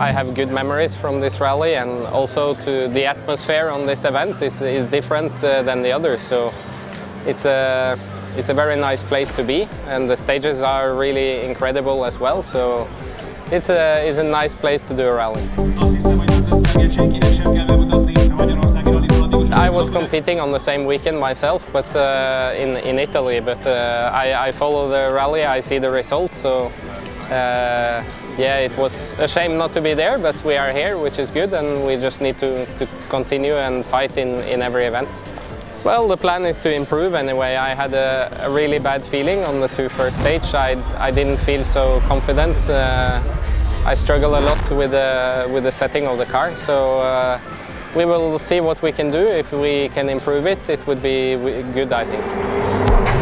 I have good memories from this rally and also to the atmosphere on this event is, is different uh, than the others. So it's a, it's a very nice place to be and the stages are really incredible as well. So it's a, it's a nice place to do a rally. I was competing on the same weekend myself, but uh, in, in Italy. But uh, I, I, follow the rally, I see the results. So uh, yeah, it was a shame not to be there, but we are here, which is good, and we just need to, to continue and fight in, in every event. Well, the plan is to improve anyway. I had a, a really bad feeling on the two first stage. I, I didn't feel so confident. Uh, I struggle a lot with the, with the setting of the car, so uh, we will see what we can do. If we can improve it, it would be good, I think.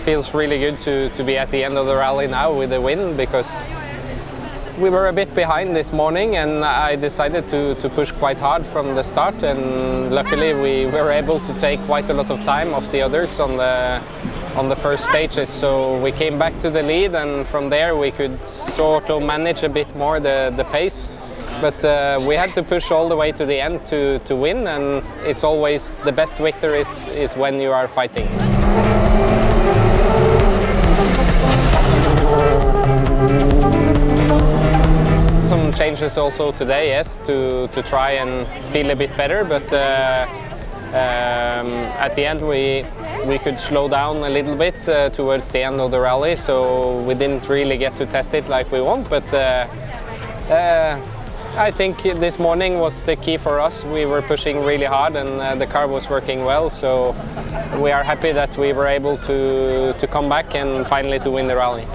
Feels really good to, to be at the end of the rally now with a win because we were a bit behind this morning and I decided to, to push quite hard from the start and luckily we were able to take quite a lot of time off the others on the on the first stages so we came back to the lead and from there we could sort of manage a bit more the, the pace but uh, we had to push all the way to the end to, to win and it's always the best victory is, is when you are fighting. Some changes also today, yes, to, to try and feel a bit better, but uh, um, at the end we, we could slow down a little bit uh, towards the end of the rally, so we didn't really get to test it like we want, but uh, uh I think this morning was the key for us. We were pushing really hard and uh, the car was working well, so we are happy that we were able to, to come back and finally to win the rally.